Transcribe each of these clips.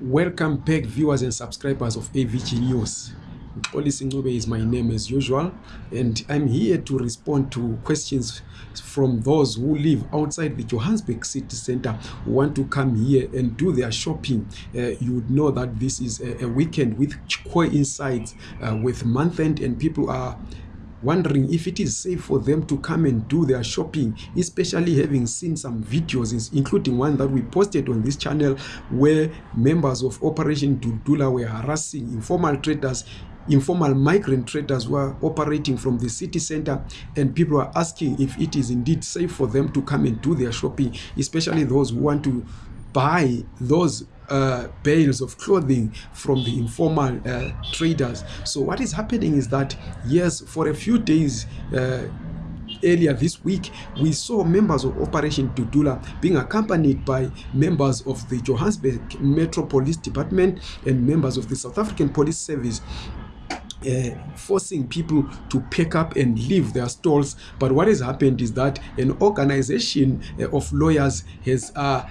welcome back viewers and subscribers of avg news xolisi ncube is my name as usual and i'm here to respond to questions from those who live outside the johannesburg city center who want to come here and do their shopping uh, you'd know that this is a, a weekend with coincides uh, with month end and people are wondering if it is safe for them to come and do their shopping especially having seen some videos including one that we posted on this channel where members of operation dudula were harassing informal traders informal migrant traders were operating from the city center and people are asking if it is indeed safe for them to come and do their shopping especially those who want to buy those uh, bales of clothing from the informal uh, traders so what is happening is that yes for a few days uh, earlier this week we saw members of operation dudula being accompanied by members of the johannesburg metro police department and members of the south african police service Uh, forcing people to pack up and leave their stalls but what has happened is that an organization uh, of lawyers has uh,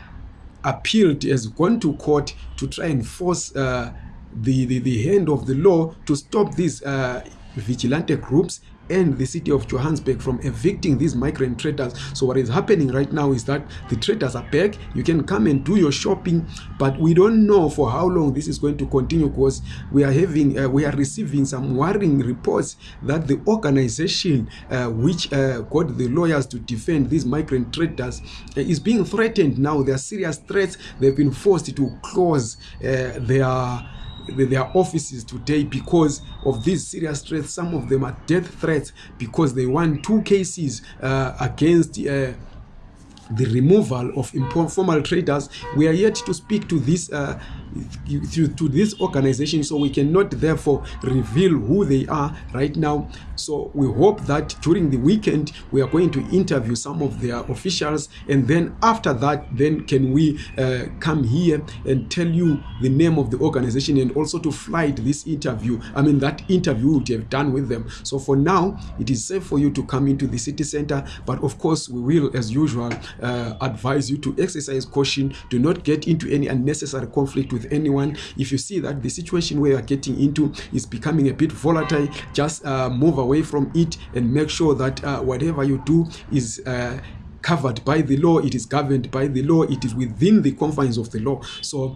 appealed has gone to court to try and force uh, the, the, the hand of the law to stop these uh, vigilante groups and the city of Johannesburg from evicting these migrant traders. So what is happening right now is that the traders are back. You can come and do your shopping, but we don't know for how long this is going to continue because we are having, uh, we are receiving some worrying reports that the organization uh, which uh, got the lawyers to defend these migrant traders uh, is being threatened now. There are serious threats. They've been forced to close uh, their their offices today because of these serious threats some of them are death threats because they won two cases uh, against uh, the removal of informal traders we are yet to speak to this uh, through to this organization so we cannot therefore reveal who they are right now so we hope that during the weekend we are going to interview some of their officials and then after that then can we uh, come here and tell you the name of the organization and also to flight this interview i mean that interview would have done with them so for now it is safe for you to come into the city center but of course we will as usual uh, advise you to exercise caution do not get into any unnecessary conflict with with anyone. If you see that the situation we are getting into is becoming a bit volatile, just uh, move away from it and make sure that uh, whatever you do is uh, covered by the law, it is governed by the law, it is within the confines of the law. So